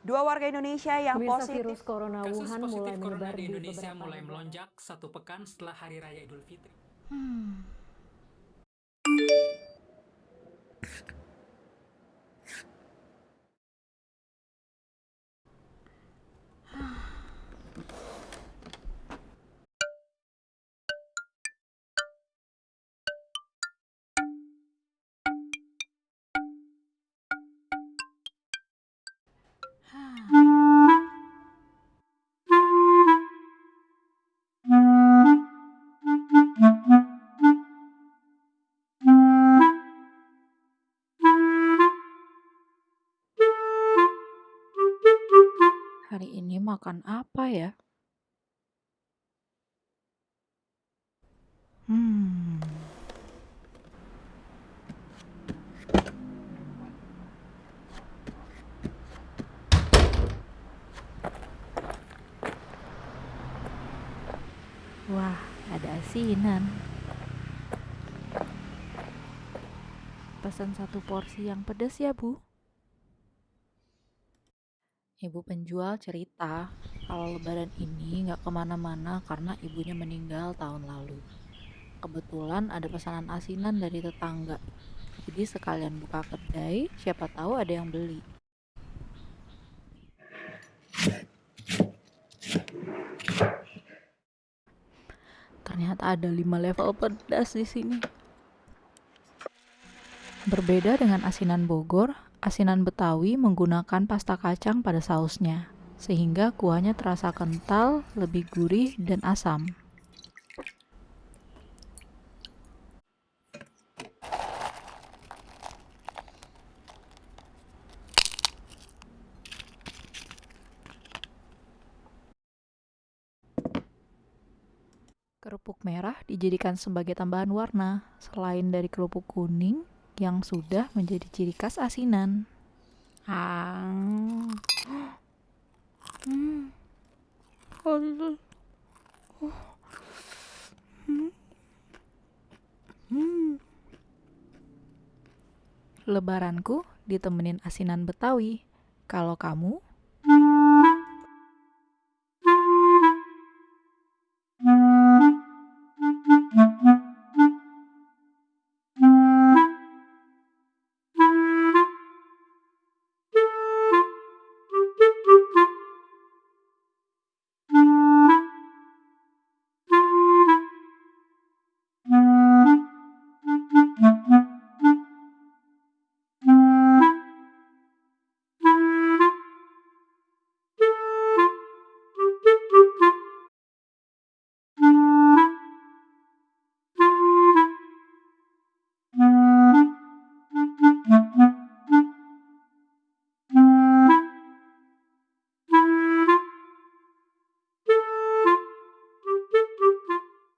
Dua warga Indonesia yang Pemirsa positif virus corona Kasus Wuhan positif mulai corona di di Indonesia beberapa mulai melonjak satu pekan setelah Hari Raya Idul Fitri. Hari ini makan apa ya? Hmm. Wah, ada asinan. Pesan satu porsi yang pedas ya, Bu. Ibu penjual cerita kalau lebaran ini nggak ke mana-mana karena ibunya meninggal tahun lalu. Kebetulan ada pesanan asinan dari tetangga. Jadi sekalian buka kedai, siapa tahu ada yang beli. Ternyata ada 5 level pedas di sini. Berbeda dengan asinan Bogor, asinan Betawi menggunakan pasta kacang pada sausnya, sehingga kuahnya terasa kental, lebih gurih, dan asam. Kerupuk merah dijadikan sebagai tambahan warna, selain dari kerupuk kuning yang sudah menjadi ciri khas asinan. Ah. Hmm. Hmm. Hmm. Lebaranku ditemenin asinan Betawi. Kalau kamu